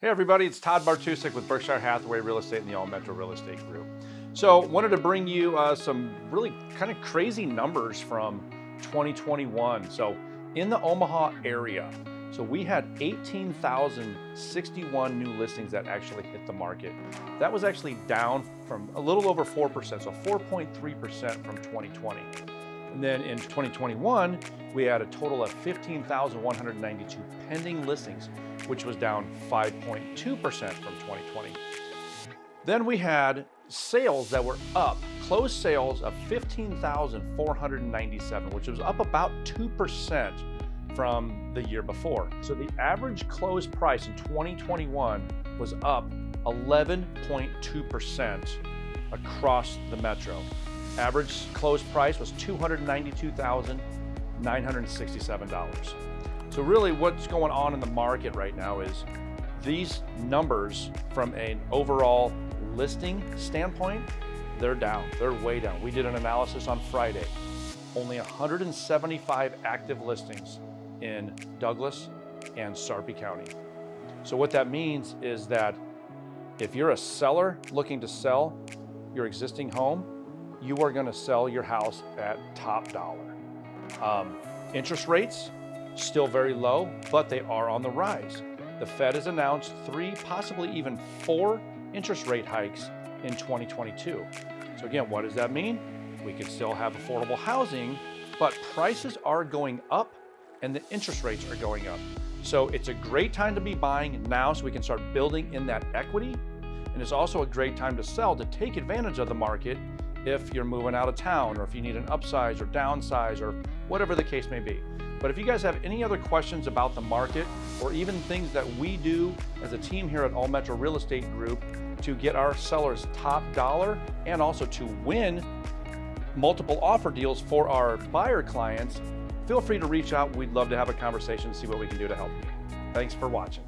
Hey everybody, it's Todd Bartusek with Berkshire Hathaway Real Estate and the All Metro Real Estate Group. So wanted to bring you uh, some really kind of crazy numbers from 2021. So in the Omaha area, so we had 18,061 new listings that actually hit the market. That was actually down from a little over 4%, so 4.3% from 2020. And then in 2021, we had a total of 15,192 pending listings, which was down 5.2% from 2020. Then we had sales that were up, closed sales of 15,497, which was up about 2% from the year before. So the average closed price in 2021 was up 11.2% across the metro. Average closed price was $292,967. So really what's going on in the market right now is these numbers from an overall listing standpoint, they're down, they're way down. We did an analysis on Friday. Only 175 active listings in Douglas and Sarpy County. So what that means is that if you're a seller looking to sell your existing home, you are going to sell your house at top dollar. Um, interest rates still very low, but they are on the rise. The Fed has announced three, possibly even four interest rate hikes in 2022. So again, what does that mean? We could still have affordable housing, but prices are going up and the interest rates are going up. So it's a great time to be buying now so we can start building in that equity. And it's also a great time to sell to take advantage of the market if you're moving out of town or if you need an upsize or downsize or whatever the case may be. But if you guys have any other questions about the market or even things that we do as a team here at All Metro Real Estate Group to get our sellers top dollar and also to win multiple offer deals for our buyer clients, feel free to reach out. We'd love to have a conversation and see what we can do to help you. Thanks for watching.